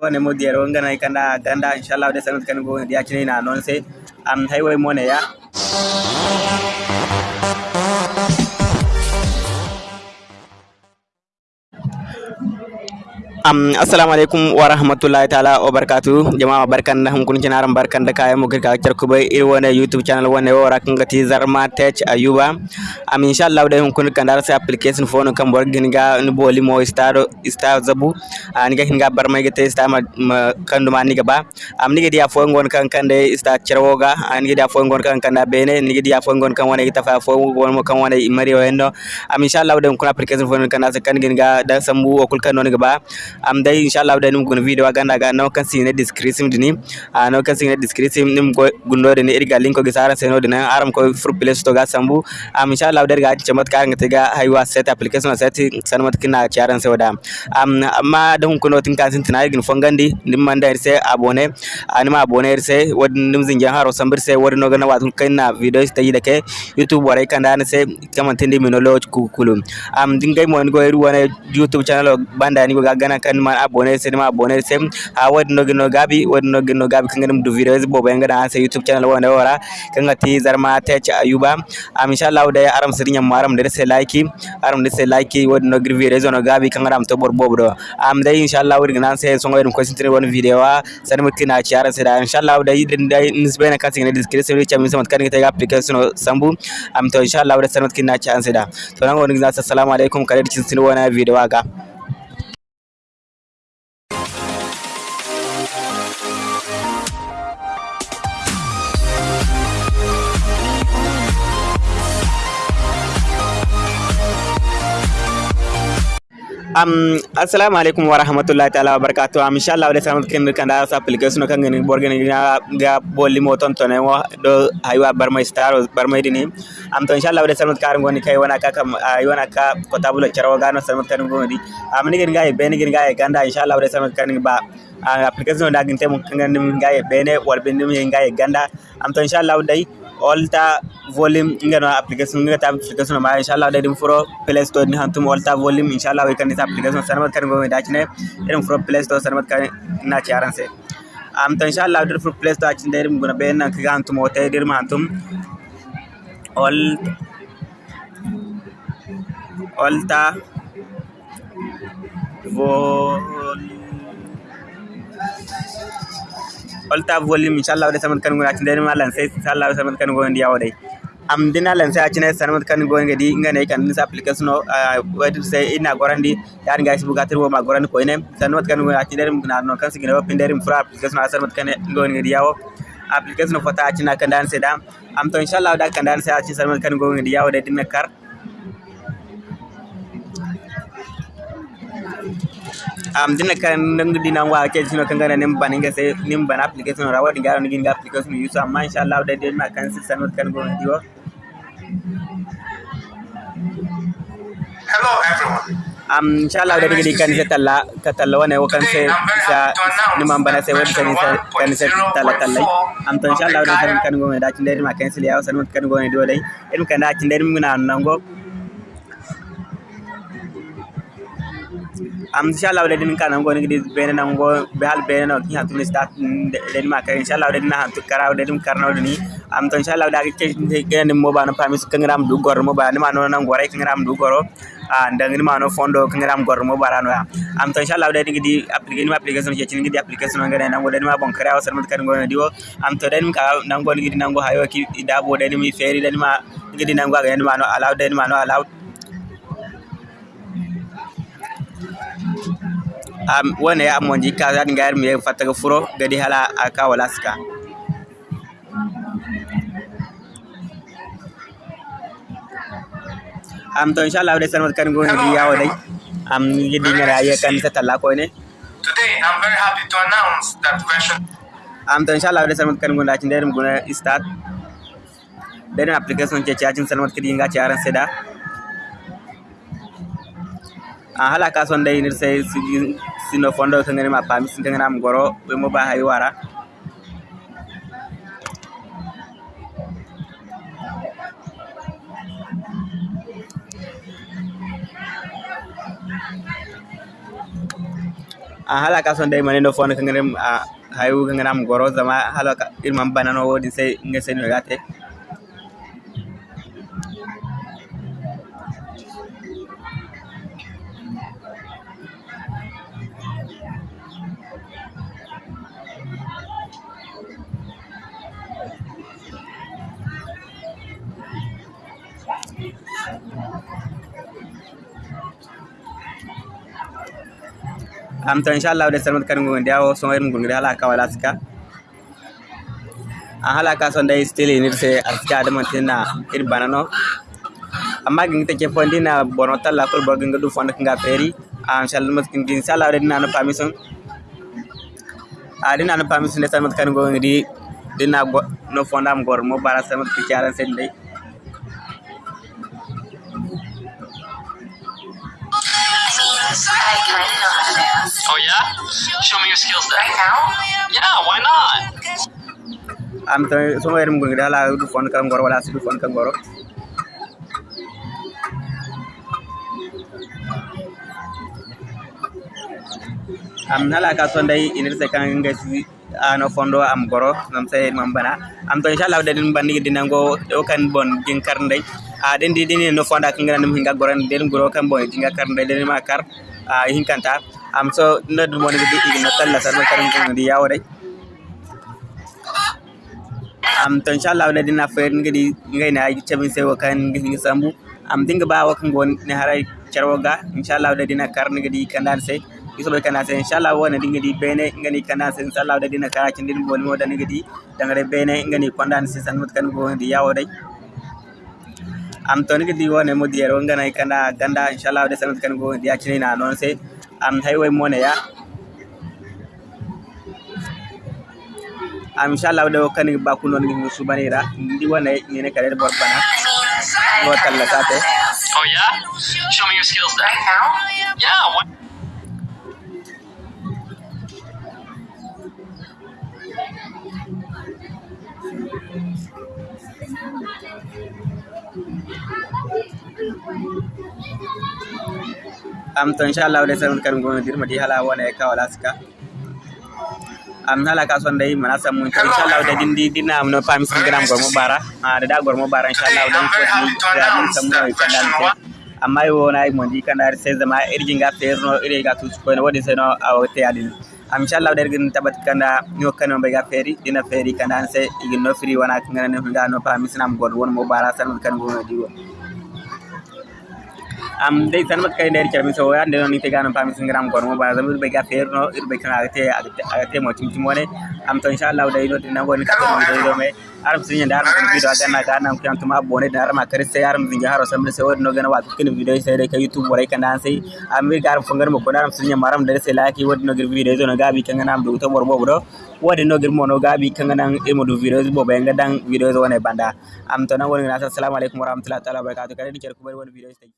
wone mo diero ngana kanda ganda inshallah de sanat kan go dia chine na non se am hay way mo ne ya am assalamu alaikum wa rahmatullahi ta'ala wa barakatuh jama'a barkan da hunkun cinaran barkan da kayan mugir ka charku bai youtube channel wani wa rakan gati zarma tech ayuba. Am insha Allah da hunkun kan dar sai application phone kan bor gin ga ni boli mo star star zabu. An ga hinga bar mai gate star kan duma ni ba. Am ni ga dia fo ngon kan kan de star cerwoga an ga dia fo ngon kan kan da bene ni ga dia fo ngon kan wani ta fa fo ngon mo kan wani mari wendo. Am insha Allah da hunkun application phone kan da kan ga da sambu okul kan non ga ba am day inshallah da num gun video aganda ga no kan sine description dini. A no kan sine description nim go gundo de irga link ko gisara seno dina aram ko fur place to ga sambu. Am inshallah day ga chamat ka ngate ga haywa set application set sanmat kina charan se wada. Am amma da hun kuno tin kan sin tina igin fongandi nim manda irse abone. Anima abone irse wad nim zinja haro sambir se wad no ga na watul kaina video sta yi dake. Youtube warai kan da se kaman tindi minolo kulum am dingai mo ngo iru wana youtube channel banda ni go ga kanman abonner sen ma abonner sen ha wadno gino gabi wadno gino gabi kan ganum du videos bo bayan gada sai youtube channel wanda wara kan ga ti zarma ta ci ayuba am insha Allah da aram sirin yamma aram da sai like aram da sai like wadno gir videos no gabi kan aram to bor bobo am dai insha Allah wadin nan sai songo irin question tire wani video san mukina ci aran sai da insha Allah da idin da nisbe na kasin ne description ne chamin samat kan ta application sambu am to insha Allah da sanat kinna ci an sai da to nan wani assalamu alaikum kare cikin wani video ga am assalamu alaikum wa rahmatullahi ta'ala wa barakatuh am inshallah wala samat ken kanda sa application kan ngani borgen ga ga bolli mo ton ton wa do aywa barmay star barmay dini. Am to inshallah wala samat kar ngoni kay wana ka kam aywana ka ko tabulo ga no samat kan ngoni am ni gen gaay ben gen gaay ganda inshallah wala samat kan ba application da gin mo kan ngin ga e bene wal ben ngin ga e ganda. Am to inshallah dai alter volume ngano application ngata application ma insha Allah da din furo play store ni hantum alter volume insha Allah kan this application sarmat kan go da ne din furo play store sarmat kan na ci aran se am to insha Allah din furo play store cin da din guna bayan nan kaga hantum wata dir ma hantum alt alter volume olta volume inshallah de samat kan ngona tinde ma lan sai inshallah samat kan ngona ndiya wode am dina lan sai acine samat kan ngona ngadi ngane kan ni application no wadi sai ina gorandi yar ngai sibu gatir wo ma gorandi ko ine samat kan ngona acine dem na no kan sigina pinde dem fra application samat kan ngona ngadi yawo application fota acina kan dan sai am to inshallah da kan dan sai acine samat kan ngona ngadi yawo de dinne kar am dina kan nang dina wa ke sino kan gana nim baninga se nim ban application rawa dinga ran ginga application yusu amma insha Allah da dai ma kan si sanot kan go diwo Hello everyone. um insha Allah da digi kan se talla ka talla wane wa kan se sa ni man bana se wadi kan se kan se talla talla am to insha Allah da kan kan go da tin dai ma kan se ya sanot kan go diwo dai in kan da tin dai mun na am inshallah wala din kana ngoni gidi bene na ngo be hal bene no ki hatu start den ma ka inshallah wala din hantu kara wala din karna wala ni am to inshallah da ke gene mo ba no pamis kangram du gor mo ba ni ma no na ngore kangram du goro a ndang ni ma no fondo kangram gor mo barano ya am to inshallah wala din gidi application application ke cin gidi application ngane na ngo den ma bon kara wasal mut kan ngone diwo am to den ka na ngoni gidi am wone ya mo jikka zan ngayar mi fataga furo gadi hala aka wala ska am to inshallah wade sanmat kan go di yawo dai. Am gidi ngara ya kan ta talla ko ne. Today I'm very happy to announce that version. Am to inshallah wade sanmat kan go da cin derim guna start den application ce cacin sanmat kidi nga ci aran seda hala ka son dai nir sai sino fondo ngani ma pami sin kan am goro be mo ba hay wara. A hala dai mane no fon kan ngam a hayu kan ngam goro zama hala irman banano wodi sai ngese no gate am to inshallah de salmat kan ngon diawo so ngon ngon hala ka wala ska a hala ka son dai still ni se aska de mantina ir banano amma gin te ke fondina bono talla ko bo gin du fonda nga feri a inshallah mat kin inshallah de nana permission. A dina na permission de salmat kan ngon di dina no fonda am gor mo bara salmat ki charan sen dai I kind of know how to dance. Oh yeah? Show me your skills then. Right now? Yeah, why not? am to so ngon ngon hala du fonda kan gor wala du fonda kan goro am hala ka son dai inir se kan ngasi ano fondo am goro nam sai mam bana am to inshallah de din bandi dinango o kan bon gin kar a den di din no fonda kan ngana hinga goran den goro kan bon jinga kar ndai den ma kar हिंकांत आमचं नद मध्ये नकलला सर्व करंदी यावर आहे am tan sha Allah da na fayar gidi ngai na yi cabin sai wakan gidi sambu. Am dinga ba wakan gon ne harai charwaga insha Allah da dina kar ni gidi kan dan sai. Iso bai kana sai insha Allah wannan di bene ngani kana sai. Insha Allah da dina karakin din gon mo da ni gidi dangare bene ngani kwandan sai san mutkan gon di yawo dai. Am to ngadi wona mo dier ero ngana kana ganda inshallah de sanat kan go di acini na non sai am highway mo ya am inshallah de kan ba ku non ngi subanira ndi wona ngene kare bor bana go talla sate Oh yeah? Show me your skills then. Yeah, why am to inchallahu lesen on kadi gonodir madi hala wona e kawal aska am hala ka sonde yimɓe na sammun to inchallahu de ɗin ɗinam no pamisindiram gormo bara. A ɗeɗa gormo bara inchallahu ɗon fotida ɗum sammuno e kandante amma e wona e mo ndi kandari seize ma irjinga feerno irega tusukoyno waɗi seno teyadin am inchallahu ɗer gin tabati kanda mi hokkani on ɓega feeri ɗina feeri kanda an se igin no firi wona ganane hunga no pamisinam gorɗo wonmo bara salmud kan gono diwo am dai tan mat kay nder cermi so ande non ni tegano pami singram gon mo ba zamir be ga ferno irbe kan agate agate mo timti mone am to inshallah dai no dina ngoni ka to do do me. Aram sinya dar ko video aga na ga nam kan tuma bone dar ma kare sai aram zinja haro sambe sai wodi no gana wa kin video sai dai ka youtube borai kan dan sai. Am mi garam fungar mo ko daram sinya maram dar sai laki wodi no gir video no gabi kan nam do to borbo do wodi no gir mo no gabi kan nan e mo do video bo be ngadan video woni banda. Am to nan woni na assalamu alaikum warahmatullahi taala wabarakatuh. Kare di cer ko bari woni video sai